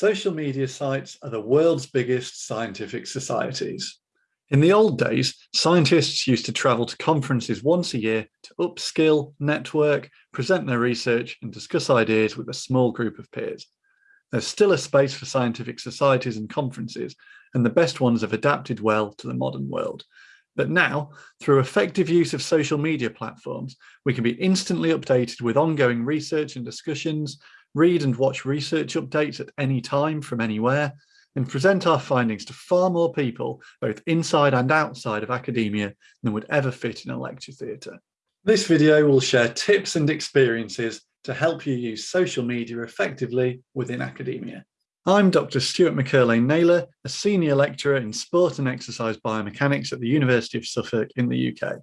Social media sites are the world's biggest scientific societies. In the old days, scientists used to travel to conferences once a year to upskill, network, present their research and discuss ideas with a small group of peers. There's still a space for scientific societies and conferences, and the best ones have adapted well to the modern world. But now, through effective use of social media platforms, we can be instantly updated with ongoing research and discussions, read and watch research updates at any time from anywhere, and present our findings to far more people, both inside and outside of academia, than would ever fit in a lecture theatre. This video will share tips and experiences to help you use social media effectively within academia. I'm Dr. Stuart McErlain-Naylor, a senior lecturer in sport and exercise biomechanics at the University of Suffolk in the UK.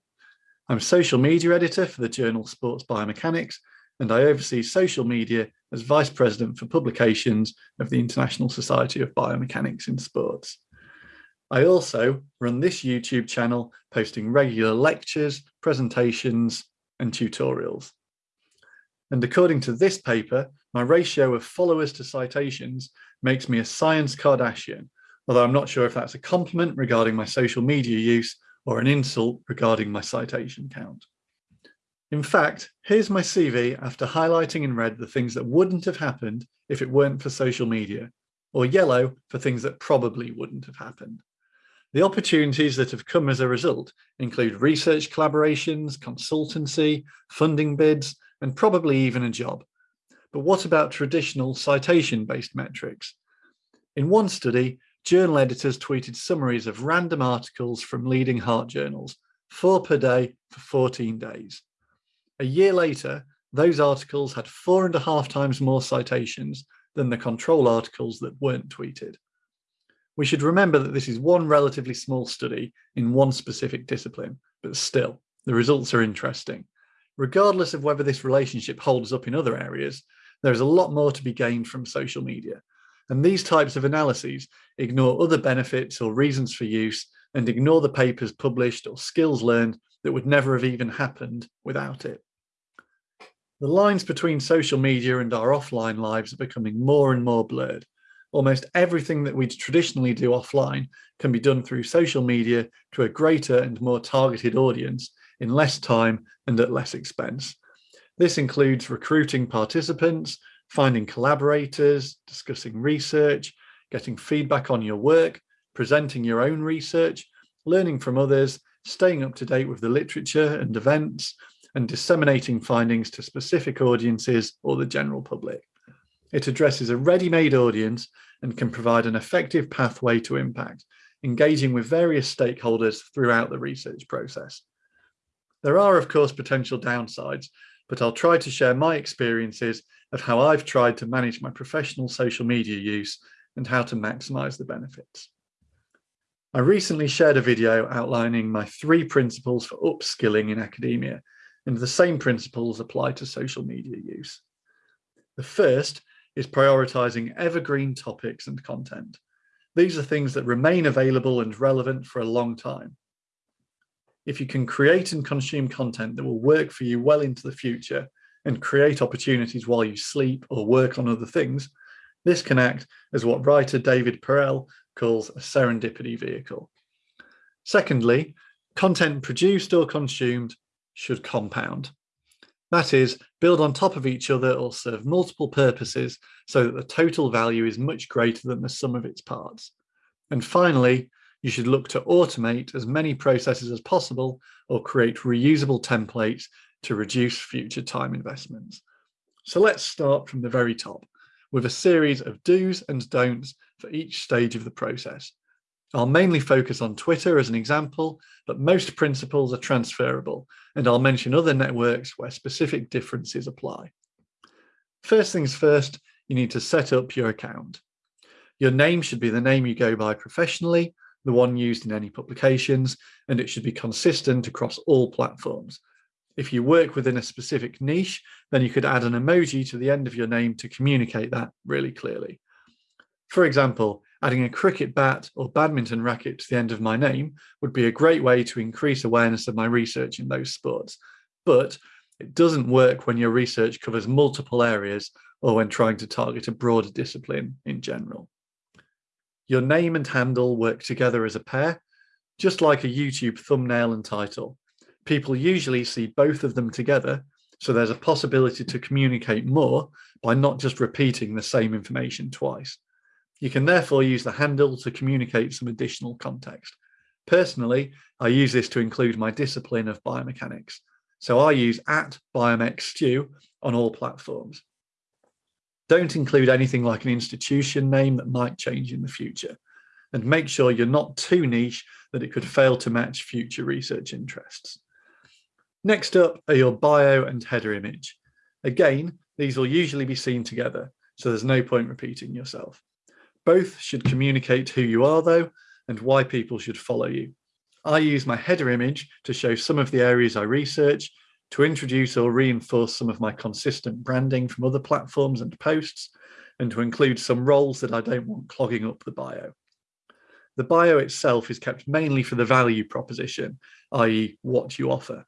I'm social media editor for the journal Sports Biomechanics and I oversee social media as Vice President for Publications of the International Society of Biomechanics in Sports. I also run this YouTube channel posting regular lectures, presentations and tutorials. And according to this paper, my ratio of followers to citations makes me a science Kardashian, although I'm not sure if that's a compliment regarding my social media use or an insult regarding my citation count. In fact, here's my CV after highlighting in red the things that wouldn't have happened if it weren't for social media, or yellow for things that probably wouldn't have happened. The opportunities that have come as a result include research collaborations, consultancy, funding bids, and probably even a job. But what about traditional citation-based metrics? In one study, journal editors tweeted summaries of random articles from leading heart journals, four per day for 14 days. A year later, those articles had four and a half times more citations than the control articles that weren't tweeted. We should remember that this is one relatively small study in one specific discipline, but still, the results are interesting. Regardless of whether this relationship holds up in other areas, there is a lot more to be gained from social media. And these types of analyses ignore other benefits or reasons for use and ignore the papers published or skills learned that would never have even happened without it. The lines between social media and our offline lives are becoming more and more blurred. Almost everything that we traditionally do offline can be done through social media to a greater and more targeted audience in less time and at less expense. This includes recruiting participants, finding collaborators, discussing research, getting feedback on your work, presenting your own research, learning from others, staying up to date with the literature and events, and disseminating findings to specific audiences or the general public. It addresses a ready-made audience and can provide an effective pathway to impact, engaging with various stakeholders throughout the research process. There are, of course, potential downsides, but I'll try to share my experiences of how I've tried to manage my professional social media use and how to maximize the benefits. I recently shared a video outlining my three principles for upskilling in academia, and the same principles apply to social media use. The first is prioritizing evergreen topics and content. These are things that remain available and relevant for a long time. If you can create and consume content that will work for you well into the future and create opportunities while you sleep or work on other things, this can act as what writer David Perell calls a serendipity vehicle. Secondly, content produced or consumed should compound. That is, build on top of each other or serve multiple purposes so that the total value is much greater than the sum of its parts. And finally, you should look to automate as many processes as possible or create reusable templates to reduce future time investments. So let's start from the very top with a series of do's and don'ts for each stage of the process. I'll mainly focus on Twitter as an example, but most principles are transferable, and I'll mention other networks where specific differences apply. First things first, you need to set up your account. Your name should be the name you go by professionally, the one used in any publications, and it should be consistent across all platforms. If you work within a specific niche, then you could add an emoji to the end of your name to communicate that really clearly. For example, adding a cricket bat or badminton racket to the end of my name would be a great way to increase awareness of my research in those sports. But it doesn't work when your research covers multiple areas or when trying to target a broader discipline in general. Your name and handle work together as a pair, just like a YouTube thumbnail and title. People usually see both of them together, so there's a possibility to communicate more by not just repeating the same information twice. You can therefore use the handle to communicate some additional context. Personally, I use this to include my discipline of biomechanics. So I use at biomechstu on all platforms. Don't include anything like an institution name that might change in the future. And make sure you're not too niche that it could fail to match future research interests. Next up are your bio and header image. Again, these will usually be seen together, so there's no point repeating yourself. Both should communicate who you are though, and why people should follow you. I use my header image to show some of the areas I research, to introduce or reinforce some of my consistent branding from other platforms and posts, and to include some roles that I don't want clogging up the bio. The bio itself is kept mainly for the value proposition, i.e. what you offer.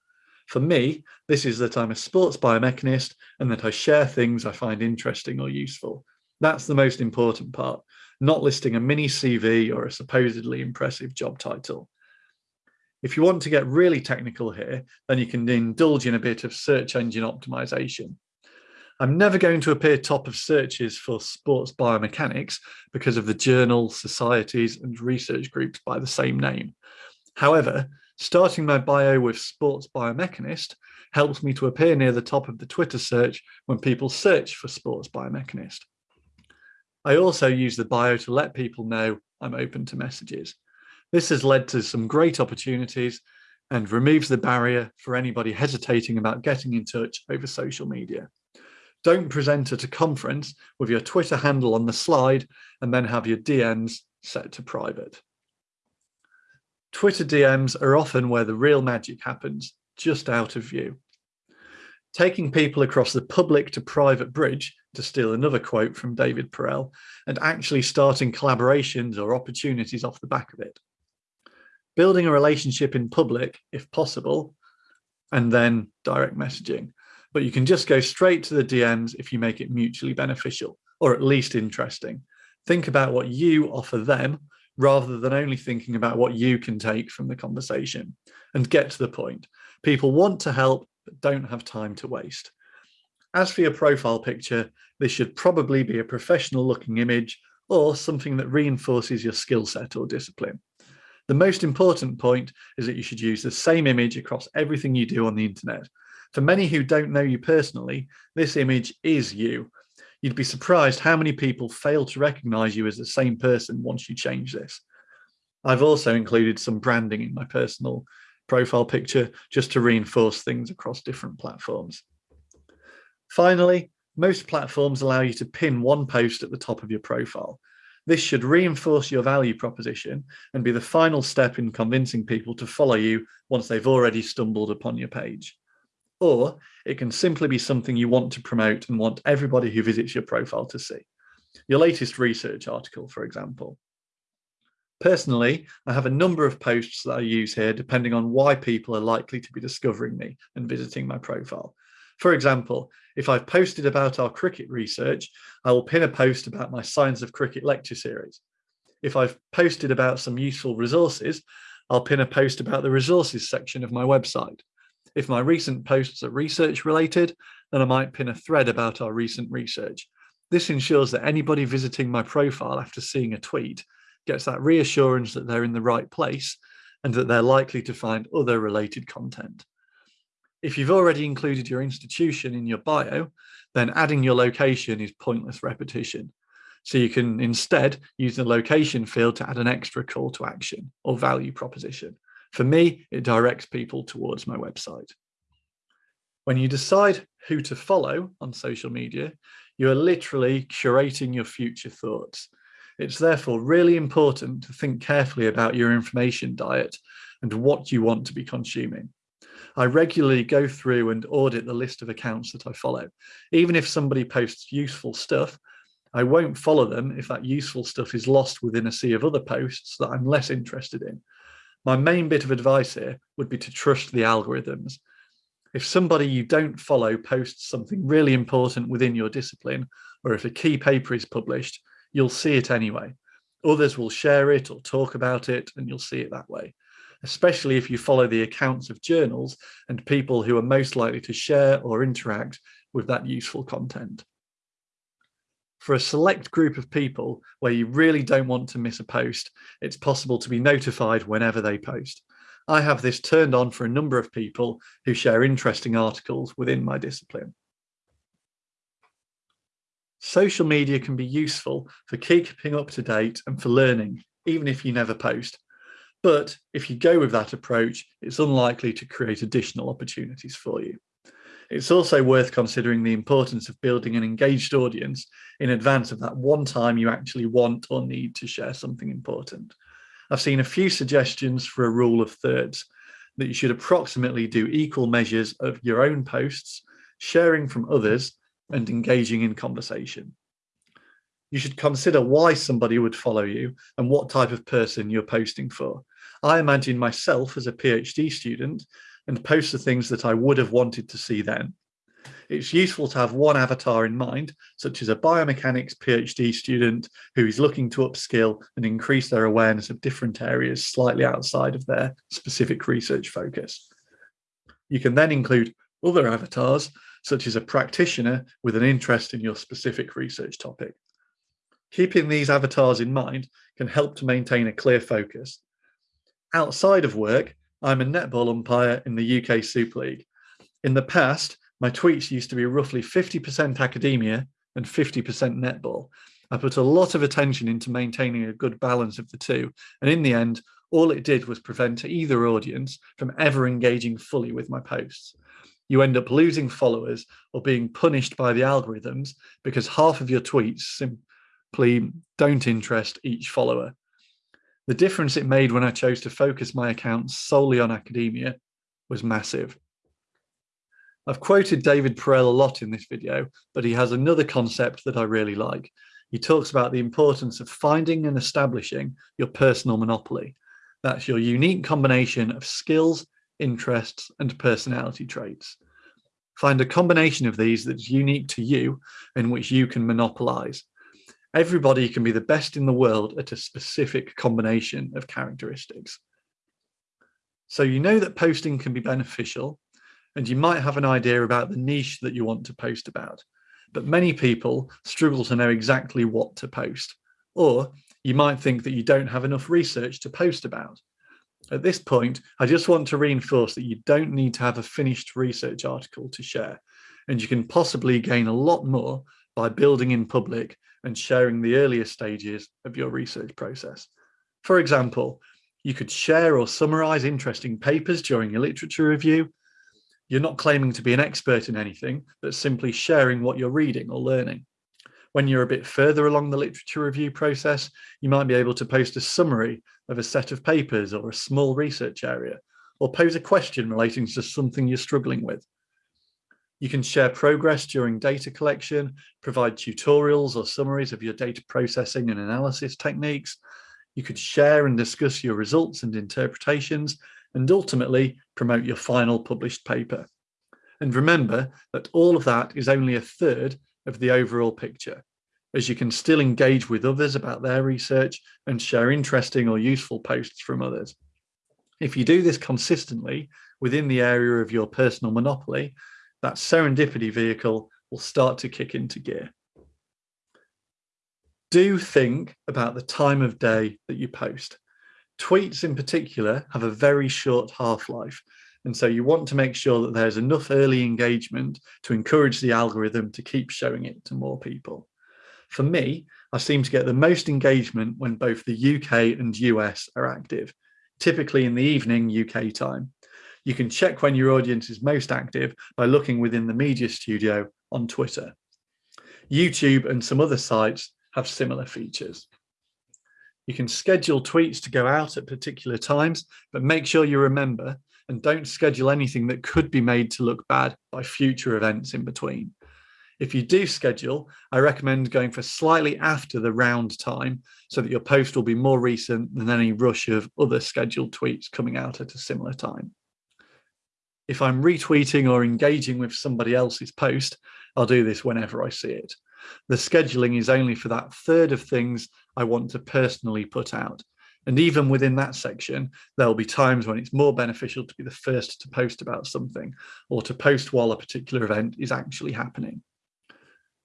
For me, this is that I'm a sports biomechanist and that I share things I find interesting or useful. That's the most important part, not listing a mini CV or a supposedly impressive job title. If you want to get really technical here, then you can indulge in a bit of search engine optimization. I'm never going to appear top of searches for sports biomechanics because of the journals, societies, and research groups by the same name. However, starting my bio with sports biomechanist helps me to appear near the top of the Twitter search when people search for sports biomechanist. I also use the bio to let people know I'm open to messages. This has led to some great opportunities and removes the barrier for anybody hesitating about getting in touch over social media. Don't present at a conference with your Twitter handle on the slide and then have your DMs set to private. Twitter DMs are often where the real magic happens, just out of view. Taking people across the public to private bridge, to steal another quote from David Perell, and actually starting collaborations or opportunities off the back of it building a relationship in public if possible, and then direct messaging. But you can just go straight to the DMs if you make it mutually beneficial or at least interesting. Think about what you offer them rather than only thinking about what you can take from the conversation and get to the point. People want to help, don't have time to waste. As for your profile picture, this should probably be a professional looking image or something that reinforces your skill set or discipline. The most important point is that you should use the same image across everything you do on the internet. For many who don't know you personally, this image is you. You'd be surprised how many people fail to recognize you as the same person once you change this. I've also included some branding in my personal profile picture just to reinforce things across different platforms. Finally, most platforms allow you to pin one post at the top of your profile. This should reinforce your value proposition and be the final step in convincing people to follow you once they've already stumbled upon your page. Or it can simply be something you want to promote and want everybody who visits your profile to see. Your latest research article, for example. Personally, I have a number of posts that I use here depending on why people are likely to be discovering me and visiting my profile. For example, if I've posted about our cricket research, I will pin a post about my Science of Cricket lecture series. If I've posted about some useful resources, I'll pin a post about the resources section of my website. If my recent posts are research related, then I might pin a thread about our recent research. This ensures that anybody visiting my profile after seeing a tweet gets that reassurance that they're in the right place and that they're likely to find other related content. If you've already included your institution in your bio, then adding your location is pointless repetition. So you can instead use the location field to add an extra call to action or value proposition. For me, it directs people towards my website. When you decide who to follow on social media, you are literally curating your future thoughts. It's therefore really important to think carefully about your information diet and what you want to be consuming. I regularly go through and audit the list of accounts that I follow. Even if somebody posts useful stuff, I won't follow them if that useful stuff is lost within a sea of other posts that I'm less interested in. My main bit of advice here would be to trust the algorithms. If somebody you don't follow posts something really important within your discipline, or if a key paper is published, you'll see it anyway. Others will share it or talk about it, and you'll see it that way, especially if you follow the accounts of journals and people who are most likely to share or interact with that useful content. For a select group of people where you really don't want to miss a post, it's possible to be notified whenever they post. I have this turned on for a number of people who share interesting articles within my discipline. Social media can be useful for keeping up to date and for learning, even if you never post. But if you go with that approach, it's unlikely to create additional opportunities for you. It's also worth considering the importance of building an engaged audience in advance of that one time you actually want or need to share something important. I've seen a few suggestions for a rule of thirds, that you should approximately do equal measures of your own posts, sharing from others, and engaging in conversation. You should consider why somebody would follow you and what type of person you're posting for. I imagine myself as a PhD student and post the things that I would have wanted to see then. It's useful to have one avatar in mind, such as a biomechanics PhD student who is looking to upskill and increase their awareness of different areas slightly outside of their specific research focus. You can then include other avatars such as a practitioner with an interest in your specific research topic. Keeping these avatars in mind can help to maintain a clear focus. Outside of work, I'm a netball umpire in the UK Super League. In the past, my tweets used to be roughly 50% academia and 50% netball. I put a lot of attention into maintaining a good balance of the two, and in the end, all it did was prevent either audience from ever engaging fully with my posts you end up losing followers or being punished by the algorithms because half of your tweets simply don't interest each follower. The difference it made when I chose to focus my accounts solely on academia was massive. I've quoted David Perell a lot in this video, but he has another concept that I really like. He talks about the importance of finding and establishing your personal monopoly. That's your unique combination of skills, interests, and personality traits. Find a combination of these that's unique to you and which you can monopolize. Everybody can be the best in the world at a specific combination of characteristics. So you know that posting can be beneficial and you might have an idea about the niche that you want to post about. But many people struggle to know exactly what to post. Or you might think that you don't have enough research to post about. At this point, I just want to reinforce that you don't need to have a finished research article to share, and you can possibly gain a lot more by building in public and sharing the earlier stages of your research process. For example, you could share or summarize interesting papers during your literature review. You're not claiming to be an expert in anything, but simply sharing what you're reading or learning. When you're a bit further along the literature review process, you might be able to post a summary of a set of papers or a small research area, or pose a question relating to something you're struggling with. You can share progress during data collection, provide tutorials or summaries of your data processing and analysis techniques. You could share and discuss your results and interpretations, and ultimately promote your final published paper. And remember that all of that is only a third of the overall picture, as you can still engage with others about their research and share interesting or useful posts from others. If you do this consistently within the area of your personal monopoly, that serendipity vehicle will start to kick into gear. Do think about the time of day that you post. Tweets in particular have a very short half-life, and so you want to make sure that there's enough early engagement to encourage the algorithm to keep showing it to more people. For me, I seem to get the most engagement when both the UK and US are active, typically in the evening UK time. You can check when your audience is most active by looking within the media studio on Twitter. YouTube and some other sites have similar features. You can schedule tweets to go out at particular times, but make sure you remember and don't schedule anything that could be made to look bad by future events in between. If you do schedule, I recommend going for slightly after the round time so that your post will be more recent than any rush of other scheduled tweets coming out at a similar time. if I'm retweeting or engaging with somebody else's post, I'll do this whenever I see it. The scheduling is only for that third of things I want to personally put out. And even within that section, there'll be times when it's more beneficial to be the first to post about something or to post while a particular event is actually happening.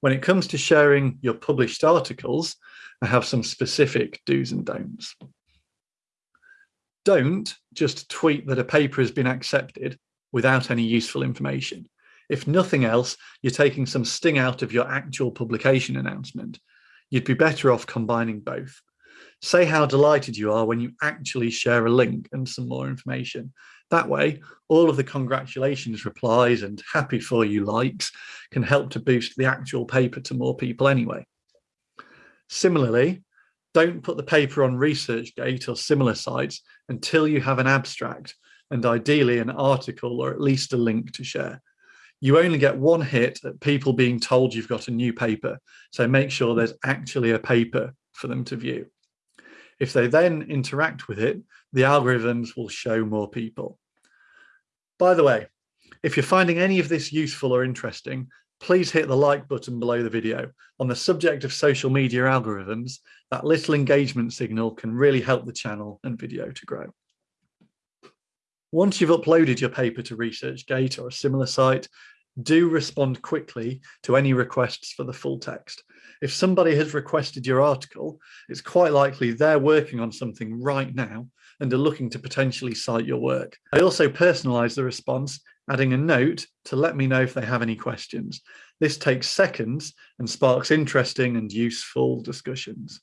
When it comes to sharing your published articles, I have some specific do's and don'ts. Don't just tweet that a paper has been accepted without any useful information. If nothing else, you're taking some sting out of your actual publication announcement. You'd be better off combining both. Say how delighted you are when you actually share a link and some more information. That way, all of the congratulations replies and happy for you likes can help to boost the actual paper to more people anyway. Similarly, don't put the paper on ResearchGate or similar sites until you have an abstract and ideally an article or at least a link to share. You only get one hit at people being told you've got a new paper, so make sure there's actually a paper for them to view. If they then interact with it, the algorithms will show more people. By the way, if you're finding any of this useful or interesting, please hit the like button below the video. On the subject of social media algorithms, that little engagement signal can really help the channel and video to grow. Once you've uploaded your paper to ResearchGate or a similar site, do respond quickly to any requests for the full text. If somebody has requested your article, it's quite likely they're working on something right now and are looking to potentially cite your work. I also personalize the response, adding a note to let me know if they have any questions. This takes seconds and sparks interesting and useful discussions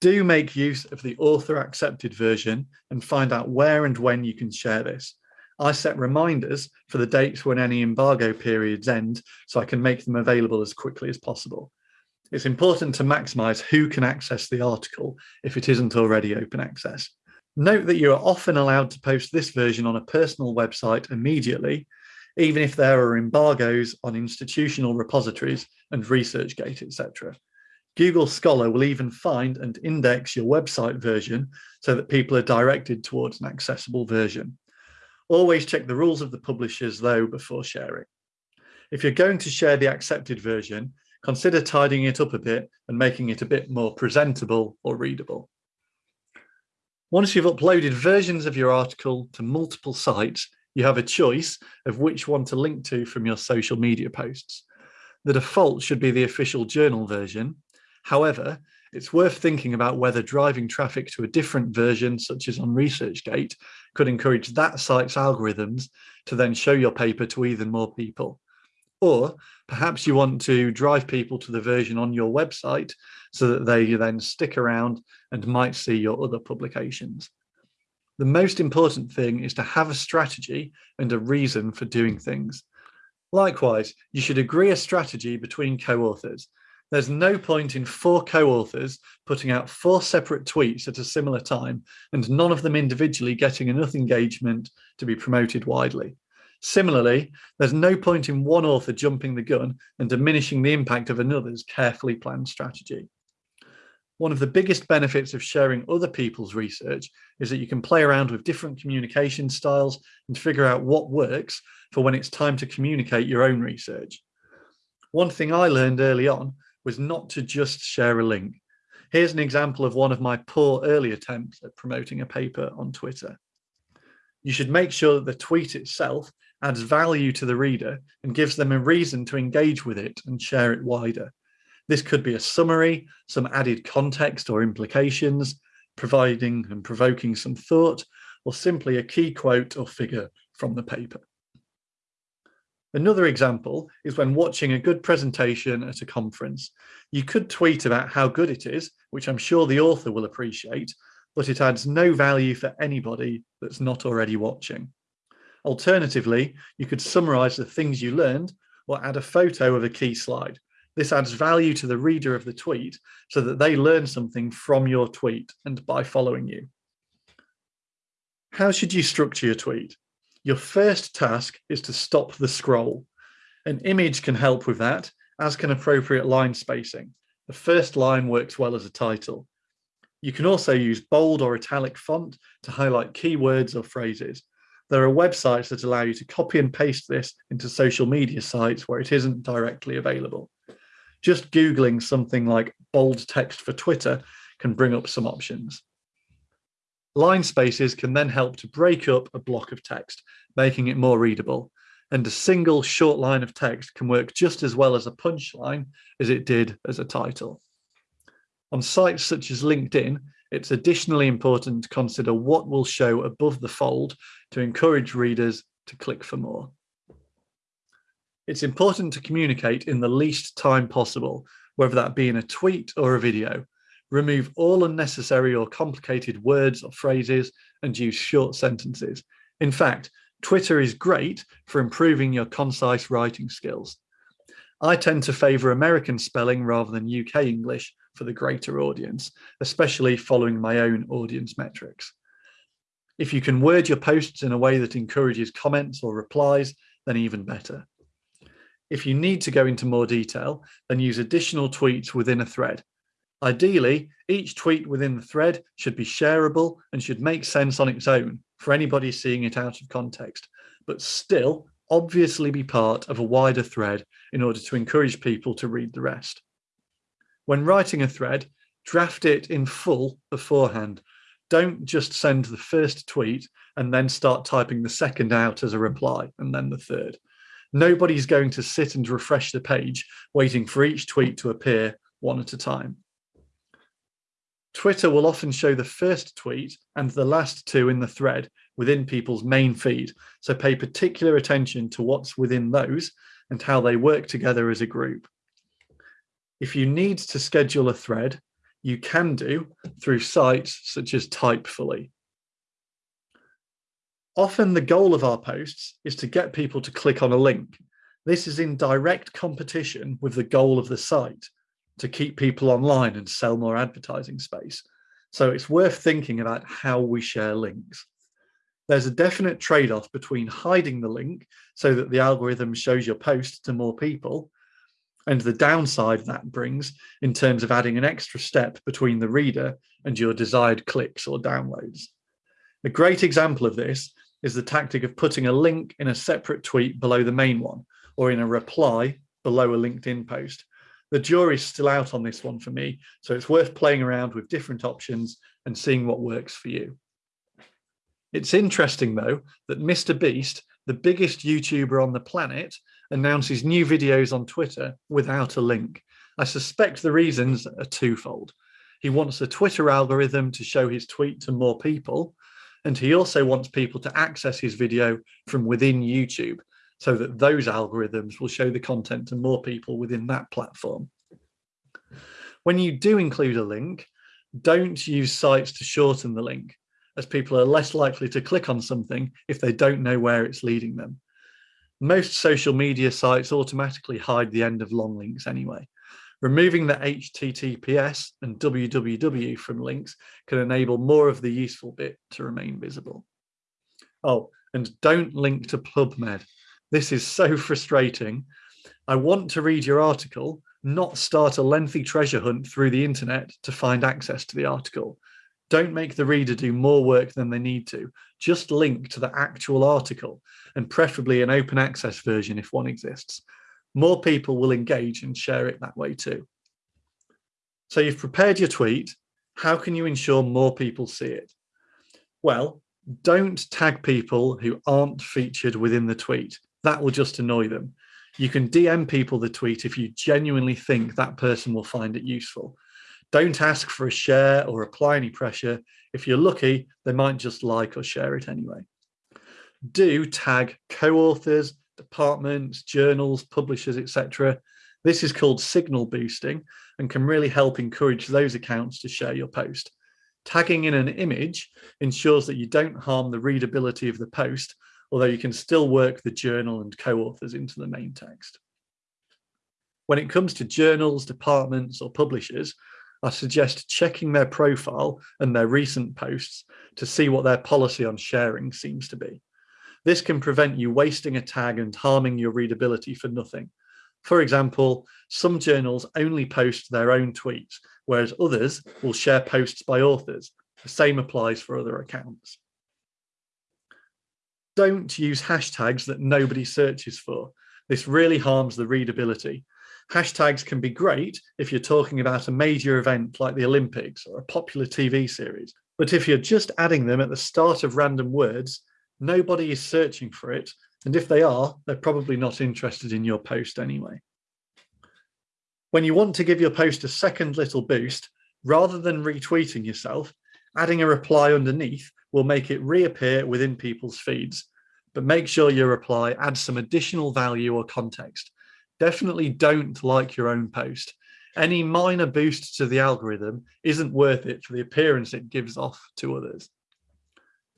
do make use of the author accepted version and find out where and when you can share this. I set reminders for the dates when any embargo periods end so I can make them available as quickly as possible. It's important to maximize who can access the article if it isn't already open access. Note that you are often allowed to post this version on a personal website immediately, even if there are embargoes on institutional repositories and ResearchGate, etc. Google Scholar will even find and index your website version so that people are directed towards an accessible version. Always check the rules of the publishers though before sharing. If you're going to share the accepted version, consider tidying it up a bit and making it a bit more presentable or readable. Once you've uploaded versions of your article to multiple sites, you have a choice of which one to link to from your social media posts. The default should be the official journal version, However, it's worth thinking about whether driving traffic to a different version, such as on ResearchGate, could encourage that site's algorithms to then show your paper to even more people. Or perhaps you want to drive people to the version on your website so that they then stick around and might see your other publications. The most important thing is to have a strategy and a reason for doing things. Likewise, you should agree a strategy between co-authors there's no point in four co-authors putting out four separate tweets at a similar time and none of them individually getting enough engagement to be promoted widely. Similarly, there's no point in one author jumping the gun and diminishing the impact of another's carefully planned strategy. One of the biggest benefits of sharing other people's research is that you can play around with different communication styles and figure out what works for when it's time to communicate your own research. One thing I learned early on was not to just share a link. Here's an example of one of my poor early attempts at promoting a paper on Twitter. You should make sure that the tweet itself adds value to the reader and gives them a reason to engage with it and share it wider. This could be a summary, some added context or implications, providing and provoking some thought, or simply a key quote or figure from the paper. Another example is when watching a good presentation at a conference. You could tweet about how good it is, which I'm sure the author will appreciate, but it adds no value for anybody that's not already watching. Alternatively, you could summarize the things you learned or add a photo of a key slide. This adds value to the reader of the tweet so that they learn something from your tweet and by following you. How should you structure your tweet? Your first task is to stop the scroll. An image can help with that, as can appropriate line spacing. The first line works well as a title. You can also use bold or italic font to highlight keywords or phrases. there are websites that allow you to copy and paste this into social media sites where it isn't directly available. Just Googling something like bold text for Twitter can bring up some options. Line spaces can then help to break up a block of text, making it more readable. And a single short line of text can work just as well as a punchline as it did as a title. On sites such as LinkedIn, it's additionally important to consider what will show above the fold to encourage readers to click for more. It's important to communicate in the least time possible, whether that be in a tweet or a video. Remove all unnecessary or complicated words or phrases and use short sentences. In fact, Twitter is great for improving your concise writing skills. I tend to favour American spelling rather than UK English for the greater audience, especially following my own audience metrics. If you can word your posts in a way that encourages comments or replies, then even better. If you need to go into more detail, then use additional tweets within a thread. Ideally, each tweet within the thread should be shareable and should make sense on its own for anybody seeing it out of context, but still obviously be part of a wider thread in order to encourage people to read the rest. When writing a thread, draft it in full beforehand. Don't just send the first tweet and then start typing the second out as a reply and then the third. Nobody's going to sit and refresh the page waiting for each tweet to appear one at a time. Twitter will often show the first tweet and the last two in the thread within people's main feed. So pay particular attention to what's within those and how they work together as a group. If you need to schedule a thread, you can do through sites such as Typefully. Often the goal of our posts is to get people to click on a link. This is in direct competition with the goal of the site to keep people online and sell more advertising space. So it's worth thinking about how we share links. There's a definite trade-off between hiding the link so that the algorithm shows your post to more people and the downside that brings in terms of adding an extra step between the reader and your desired clicks or downloads. A great example of this is the tactic of putting a link in a separate tweet below the main one or in a reply below a LinkedIn post. The jury's still out on this one for me, so it's worth playing around with different options and seeing what works for you. It's interesting though that Mr. Beast, the biggest YouTuber on the planet, announces new videos on Twitter without a link. I suspect the reasons are twofold. He wants the Twitter algorithm to show his tweet to more people, and he also wants people to access his video from within YouTube so that those algorithms will show the content to more people within that platform. When you do include a link, don't use sites to shorten the link as people are less likely to click on something if they don't know where it's leading them. Most social media sites automatically hide the end of long links anyway. Removing the HTTPS and www from links can enable more of the useful bit to remain visible. Oh, and don't link to PubMed. This is so frustrating. I want to read your article, not start a lengthy treasure hunt through the internet to find access to the article. Don't make the reader do more work than they need to. Just link to the actual article and preferably an open access version if one exists. More people will engage and share it that way too. So you've prepared your tweet. How can you ensure more people see it? Well, don't tag people who aren't featured within the tweet. That will just annoy them. You can DM people the tweet if you genuinely think that person will find it useful. Don't ask for a share or apply any pressure. If you're lucky, they might just like or share it anyway. Do tag co-authors, departments, journals, publishers, etc. This is called signal boosting and can really help encourage those accounts to share your post. Tagging in an image ensures that you don't harm the readability of the post, although you can still work the journal and co-authors into the main text. When it comes to journals, departments or publishers, I suggest checking their profile and their recent posts to see what their policy on sharing seems to be. This can prevent you wasting a tag and harming your readability for nothing. For example, some journals only post their own tweets, whereas others will share posts by authors. The same applies for other accounts. Don't use hashtags that nobody searches for. This really harms the readability. Hashtags can be great if you're talking about a major event like the Olympics or a popular TV series. But if you're just adding them at the start of random words, nobody is searching for it. And if they are, they're probably not interested in your post anyway. When you want to give your post a second little boost, rather than retweeting yourself, adding a reply underneath will make it reappear within people's feeds. But make sure your reply adds some additional value or context. Definitely don't like your own post. Any minor boost to the algorithm isn't worth it for the appearance it gives off to others.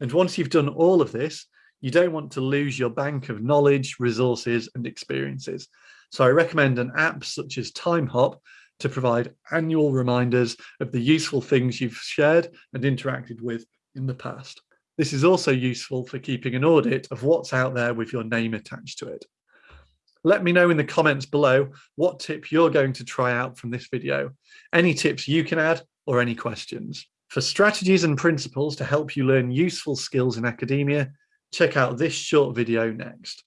And once you've done all of this, you don't want to lose your bank of knowledge, resources, and experiences. So I recommend an app such as TimeHop to provide annual reminders of the useful things you've shared and interacted with in the past. This is also useful for keeping an audit of what's out there with your name attached to it. Let me know in the comments below what tip you're going to try out from this video, any tips you can add or any questions. For strategies and principles to help you learn useful skills in academia, check out this short video next.